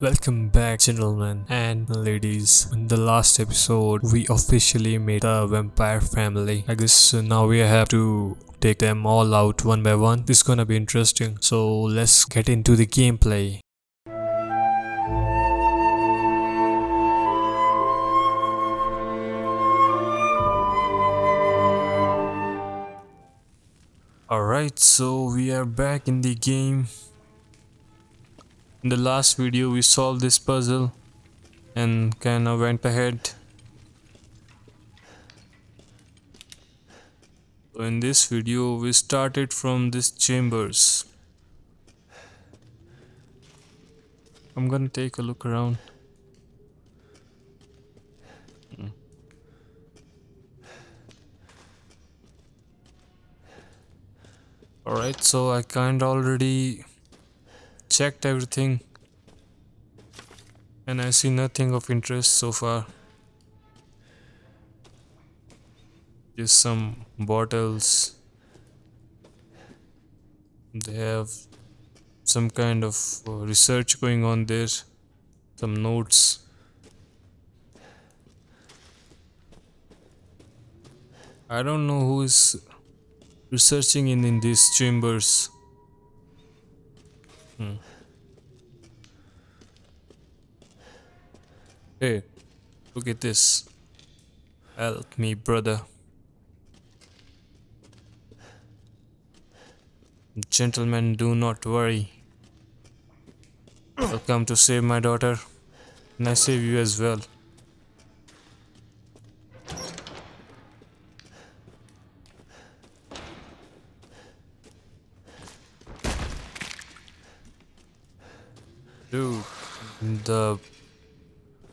Welcome back gentlemen and ladies. In the last episode we officially made the vampire family. I guess uh, now we have to take them all out one by one. This is gonna be interesting. So let's get into the gameplay. Alright, so we are back in the game. In the last video we solved this puzzle and kinda went ahead. So in this video we started from this chambers. I'm gonna take a look around. Hmm. Alright, so I kinda already checked everything and I see nothing of interest so far. Just some bottles. They have some kind of uh, research going on there. Some notes. I don't know who is researching in, in these chambers. Hmm. Hey, look at this. Help me, brother. Gentlemen, do not worry. I'll come to save my daughter. And I save you as well. Dude, the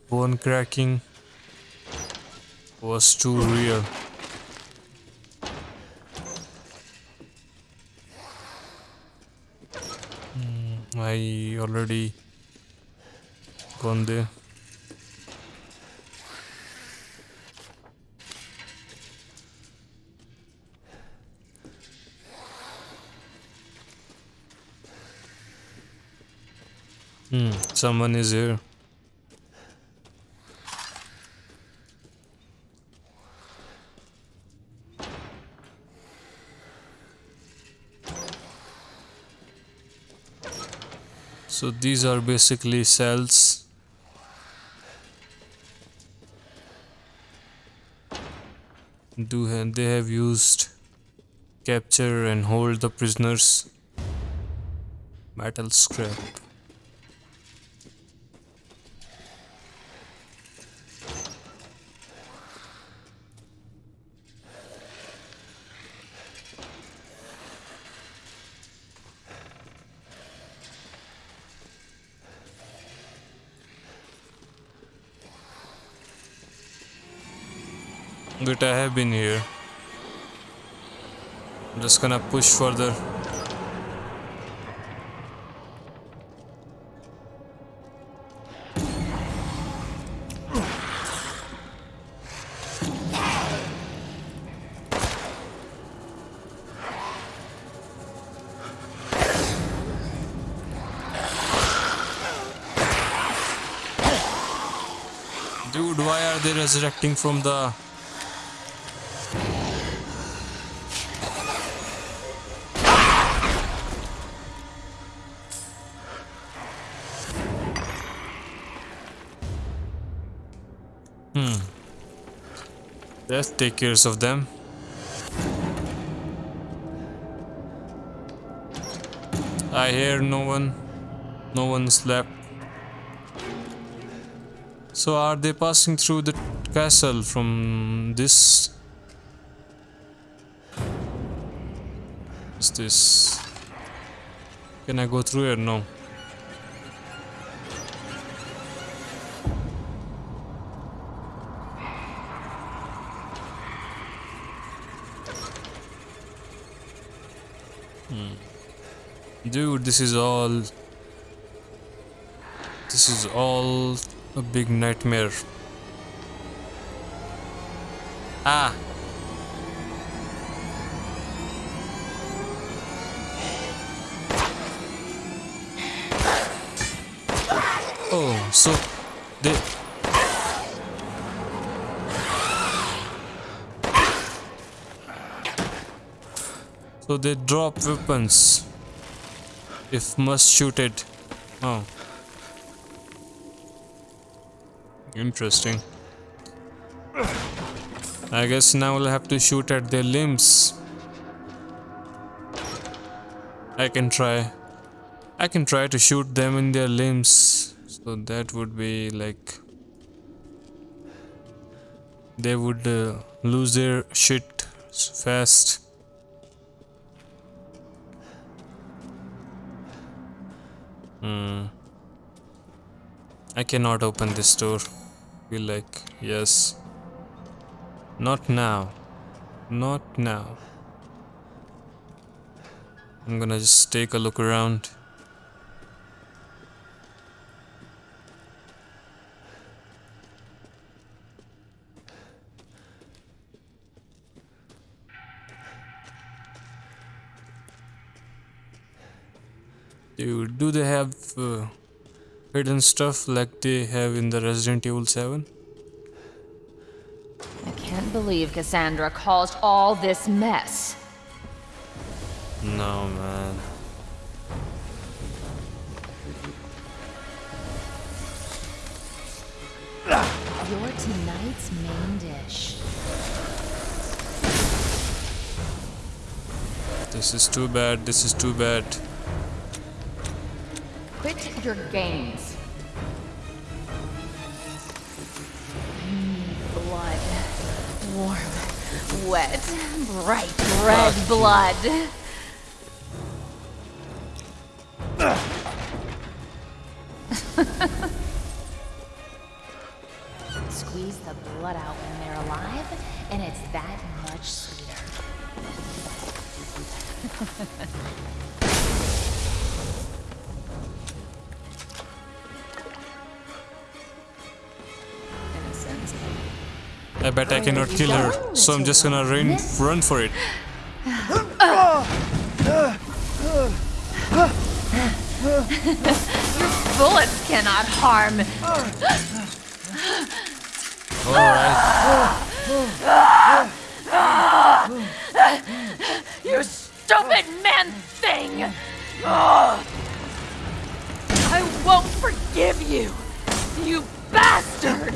bone cracking was too real. Hmm, I already gone there. Someone is here. So these are basically cells. Do they have used capture and hold the prisoners? Metal scrap. But I have been here. I'm just gonna push further. Dude, why are they resurrecting from the Let's take care of them. I hear no one. No one slept. So are they passing through the castle from this? What's this? Can I go through here? No. Dude, this is all... This is all a big nightmare. Ah! Oh, so they So they drop weapons if must shoot it. Oh. Interesting. I guess now we'll have to shoot at their limbs. I can try. I can try to shoot them in their limbs. So that would be like they would uh, lose their shit fast. Hmm. I cannot open this door. Feel like yes. Not now. Not now. I'm gonna just take a look around. Dude, do they have uh, hidden stuff like they have in the Resident Evil 7? I can't believe Cassandra caused all this mess. No, man. You're tonight's main dish. This is too bad. This is too bad. Quit your games. Mm, blood. Warm, wet, bright red blood. Cannot kill her, so I'm just gonna run, run for it. Your Bullets cannot harm. Alright. You stupid man thing! I won't forgive you, you bastard!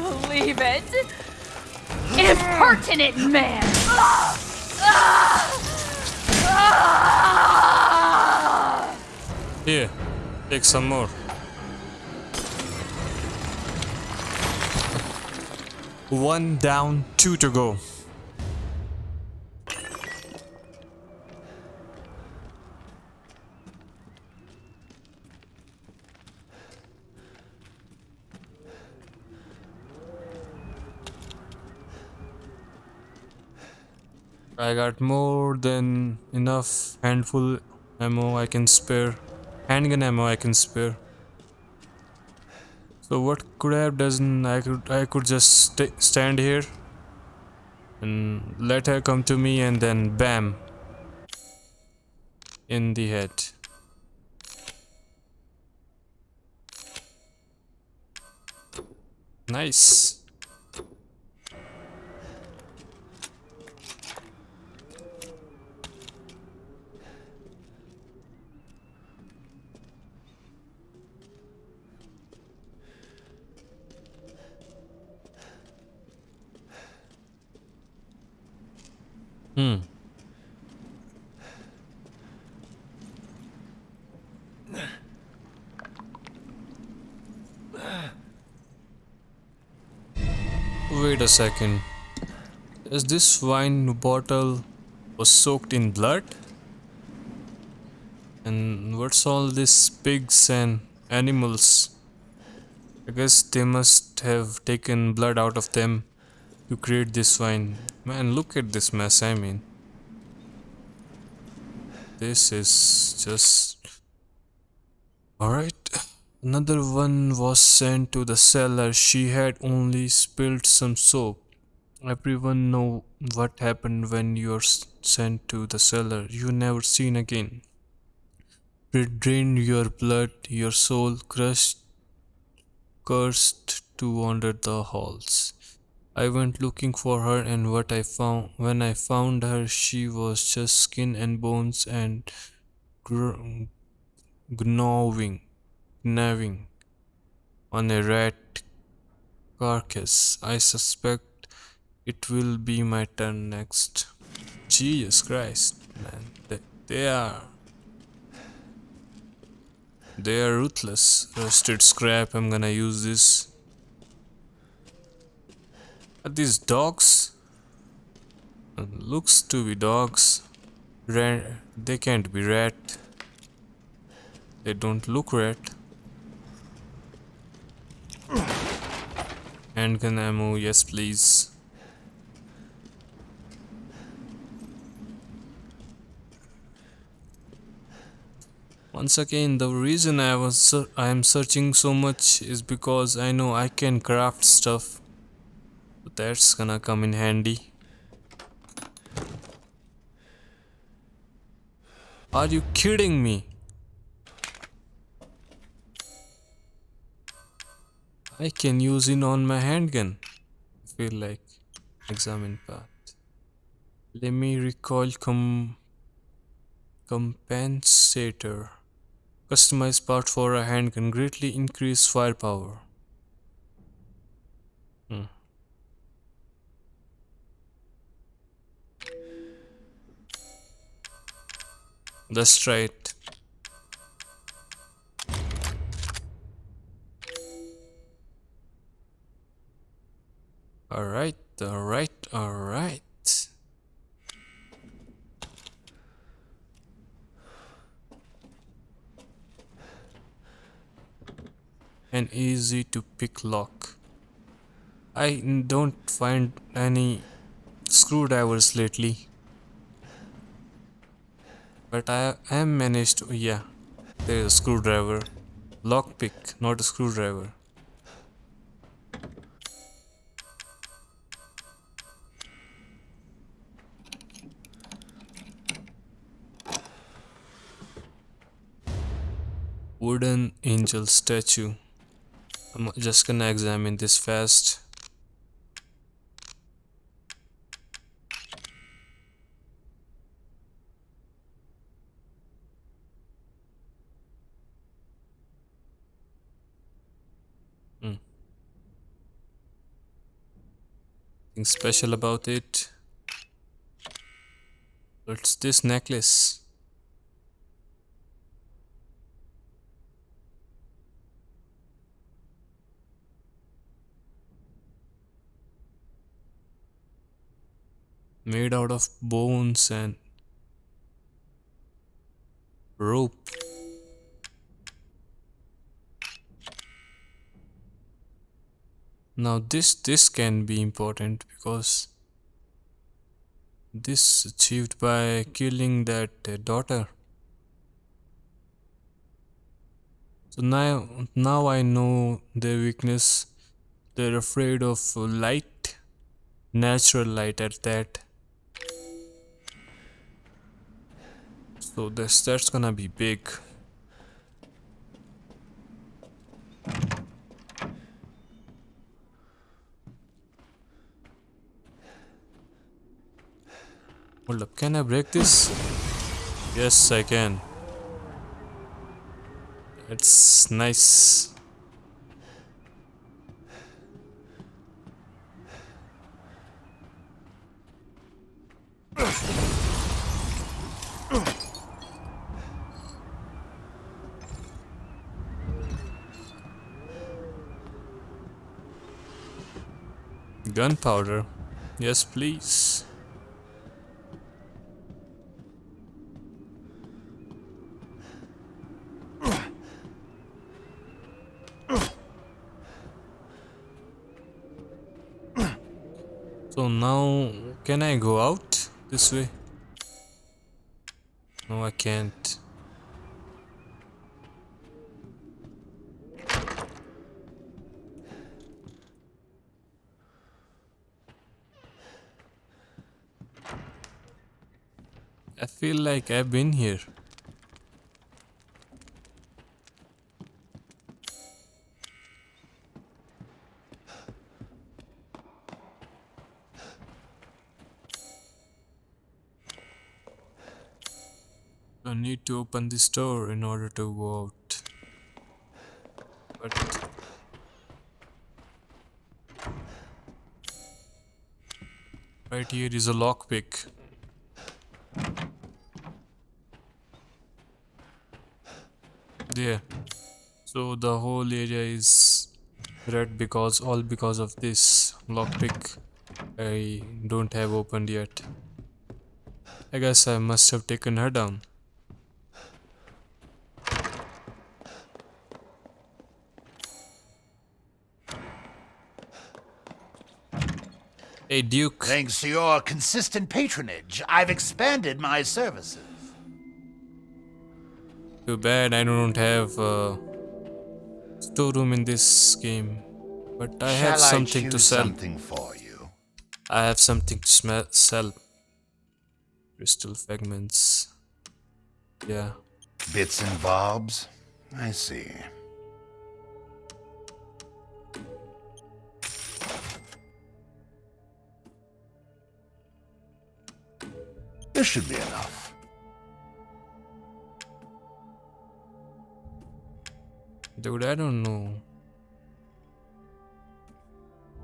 believe it! Impertinent man! Here, take some more. One down, two to go. I got more than enough handful ammo I can spare. Handgun ammo I can spare. So what could I have done? I could I could just st stand here and let her come to me and then bam in the head. Nice. Hmm. Wait a second. Is this wine bottle was soaked in blood? And what's all this pigs and animals? I guess they must have taken blood out of them to create this wine. Man, look at this mess, I mean. This is just... Alright. Another one was sent to the cellar. She had only spilled some soap. Everyone know what happened when you're sent to the cellar. You never seen again. It drained your blood, your soul crushed, cursed to wander the halls. I went looking for her and what I found when I found her she was just skin and bones and gnawing gnawing on a rat carcass. I suspect it will be my turn next. Jesus Christ, man. They, they are. They are ruthless. Rusted scrap, I'm gonna use this. These dogs? Uh, looks to be dogs. Rat, they can't be rat. They don't look rat. Handgun ammo, yes please. Once again, the reason I was I am searching so much is because I know I can craft stuff. That's gonna come in handy. Are you kidding me? I can use it on my handgun. Feel like examine path. Let me recall com compensator. Customized part for a handgun greatly increase firepower. Hmm. Try it. Alright, alright, alright. An easy to pick lock. I don't find any screwdrivers lately. But I am managed to, yeah, there is a screwdriver. Lockpick, not a screwdriver. Wooden angel statue. I'm just gonna examine this fast. Nothing special about it. What's this necklace? made out of bones and rope. Now this this can be important because this achieved by killing that uh, daughter. So now now I know their weakness. They're afraid of light, natural light at that. So this that's gonna be big. Hold up, can I break this? Yes, I can. It's nice. Gunpowder. Yes, please. So now, can I go out this way? No, I can't. I feel like I've been here. I need to open this door in order to go out. But right here is a lockpick. There. So the whole area is red because all because of this lockpick I don't have opened yet. I guess I must have taken her down. Hey Duke. Thanks to your consistent patronage, I've expanded my services. Too bad I don't have a storeroom in this game. But I have something I to sell. something for you? I have something to sell. Crystal fragments. Yeah. Bits and bobs? I see. This should be enough. Dude, I don't know.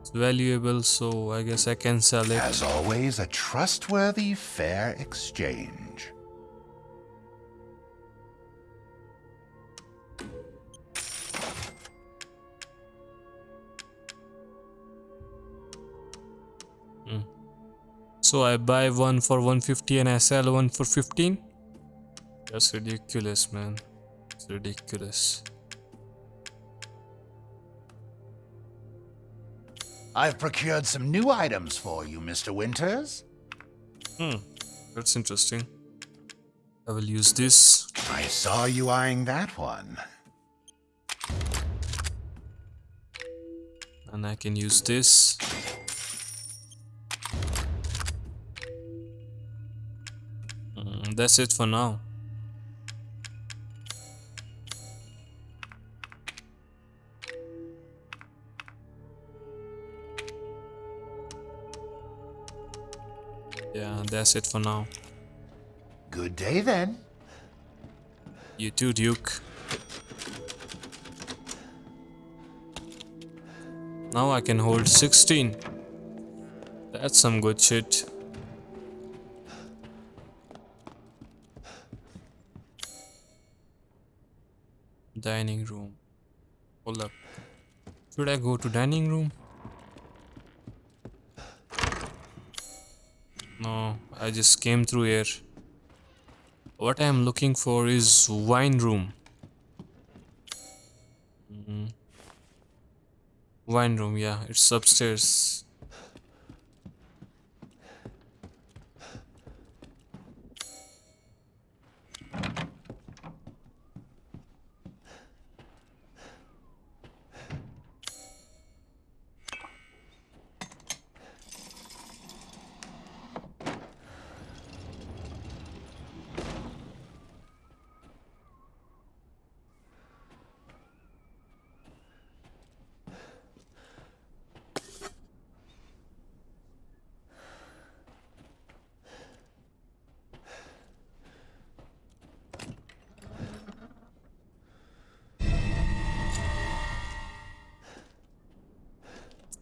It's valuable, so I guess I can sell it. As always, a trustworthy, fair exchange. So I buy one for 150 and I sell one for 15? That's ridiculous, man. It's ridiculous. I've procured some new items for you, Mr. Winters. Hmm, that's interesting. I will use this. I saw you eyeing that one. And I can use this. That's it for now. Yeah, that's it for now. Good day then. You too, Duke. Now I can hold 16. That's some good shit. Dining room. Hold up. Should I go to dining room? No, I just came through here. What I am looking for is wine room. Mhm. Wine room, yeah, it's upstairs.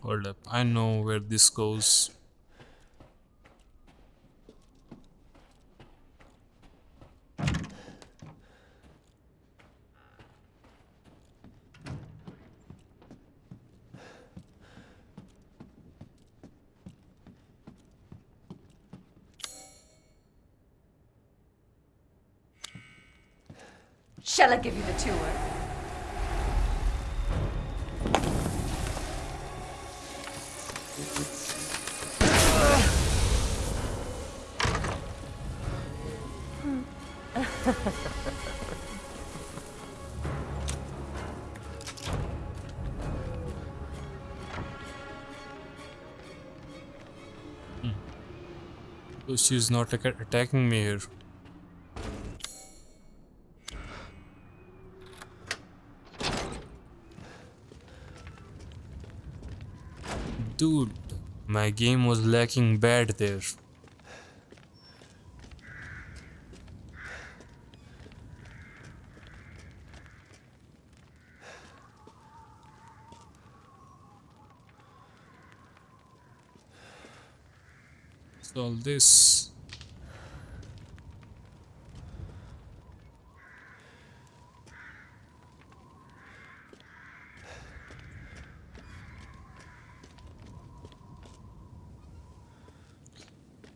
Hold up, I know where this goes. hmm. So she's not like attacking me here. Dude, my game was lacking bad there. This.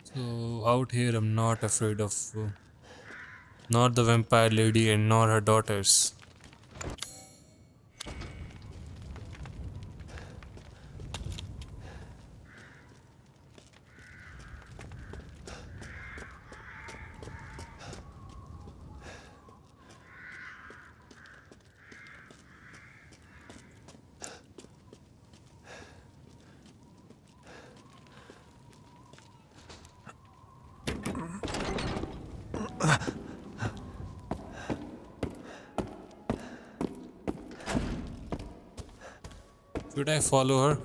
So out here i'm not afraid of uh, not the vampire lady and nor her daughters Should Follow her?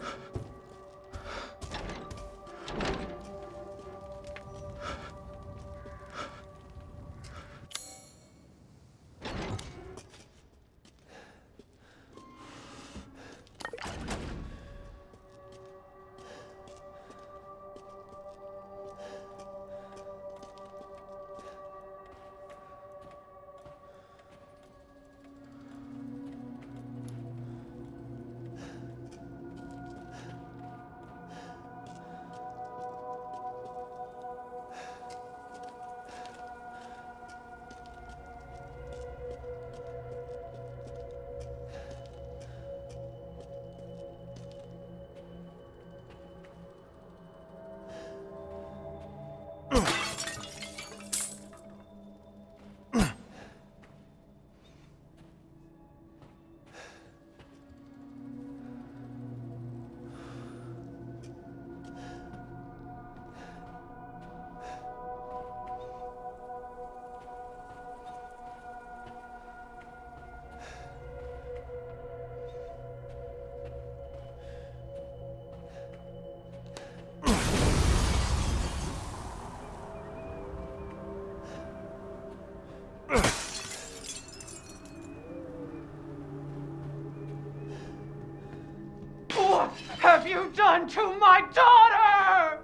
Have you done to my daughter?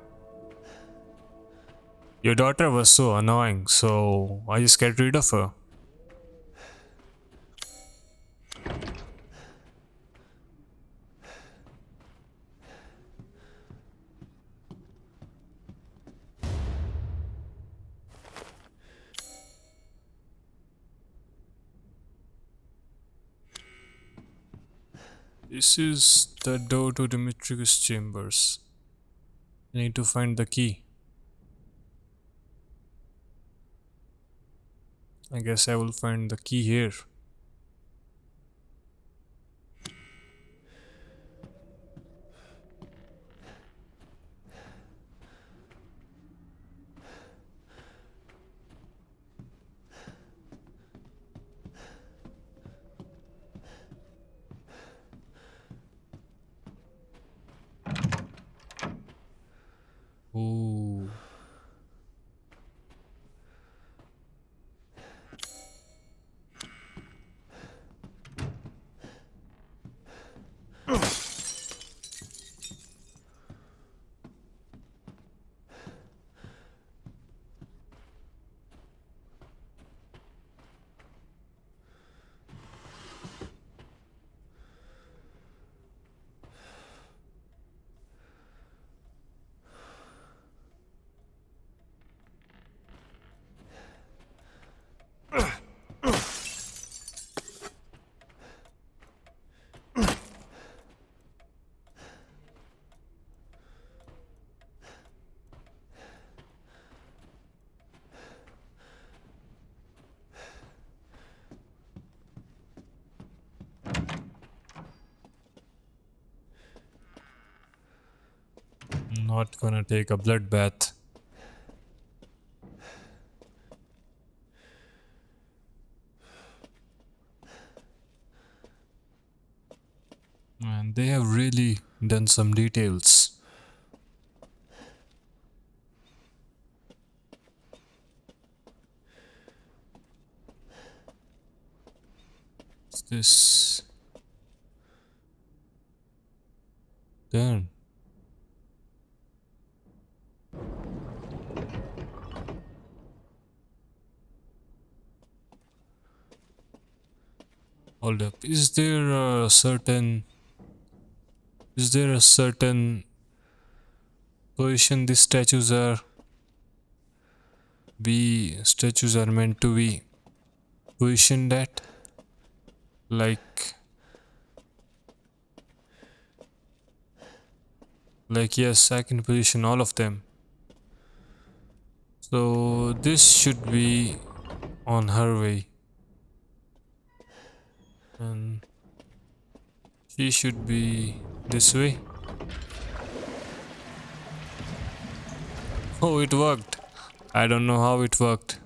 Your daughter was so annoying, so I just get rid of her. This is the door to Dimitri's chambers. I need to find the key. I guess I will find the key here. Ooh. not gonna take a bloodbath. And they have really done some details. This? turn. Hold up. Is there a certain is there a certain position these statues are be statues are meant to be positioned at? Like like yes I can position all of them. So this should be on her way and she should be this way. Oh it worked? I don't know how it worked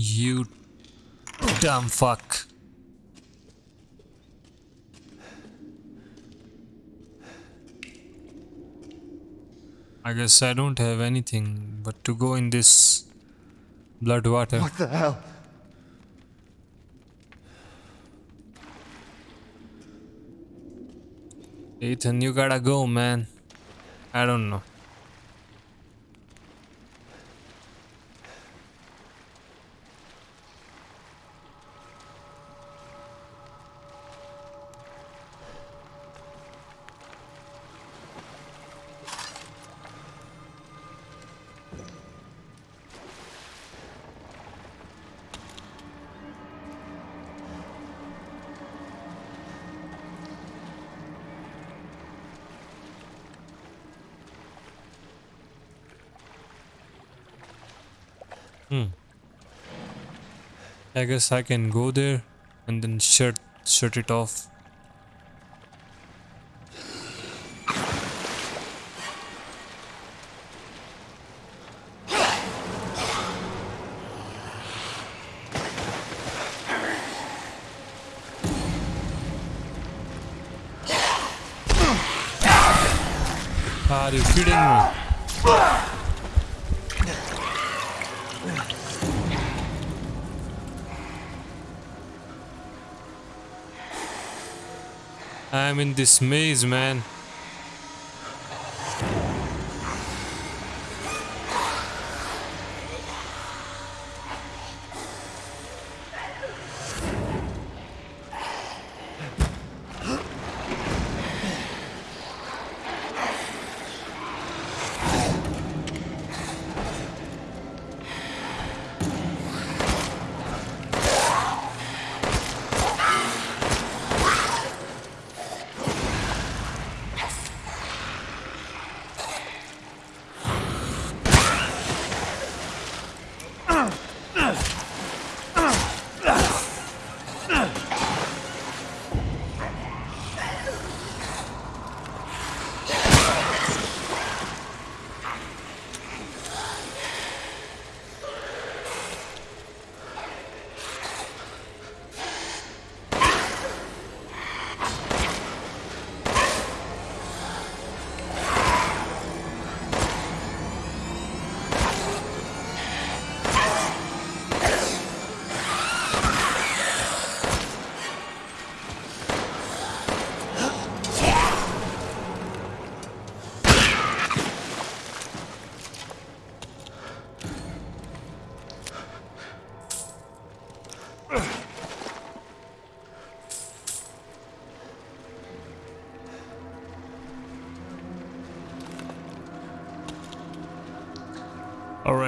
You dumb fuck. I guess I don't have anything but to go in this blood water. What the hell? Ethan, you gotta go, man. I don't know. I guess I can go there and then shut shut it off. I'm in this maze, man.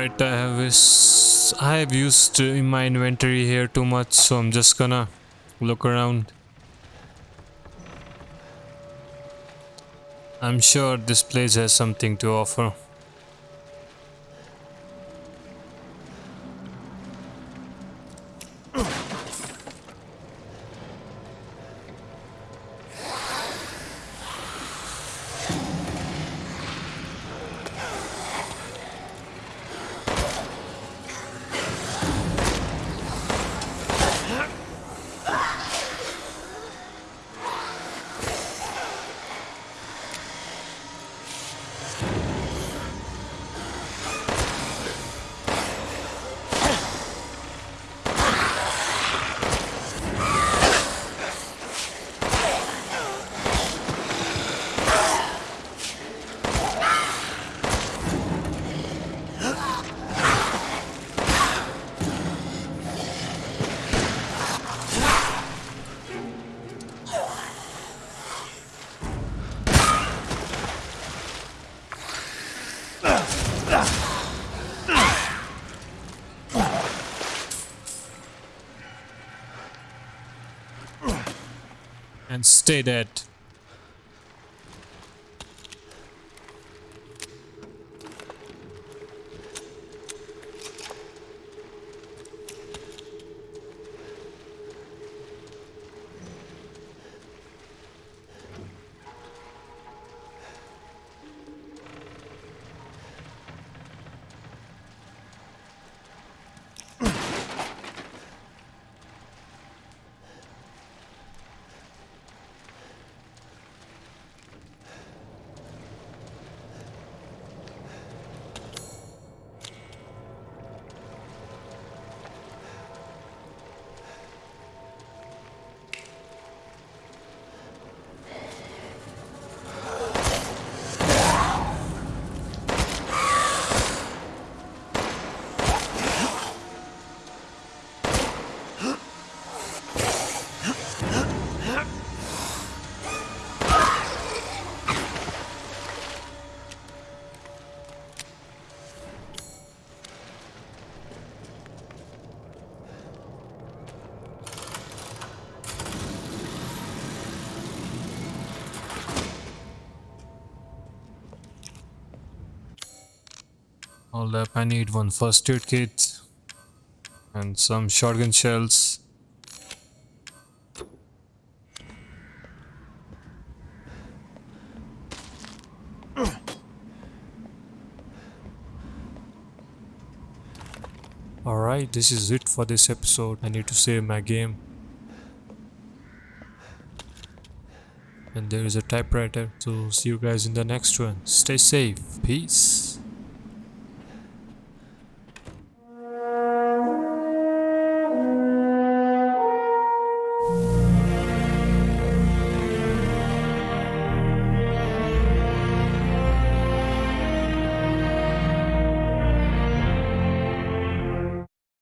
Alright, I have this. I have used in my inventory here too much, so I'm just gonna look around. I'm sure this place has something to offer. And stay dead. Hold up, I need one first aid kit and some shotgun shells. Alright, this is it for this episode. I need to save my game. And there is a typewriter. So see you guys in the next one. Stay safe. Peace.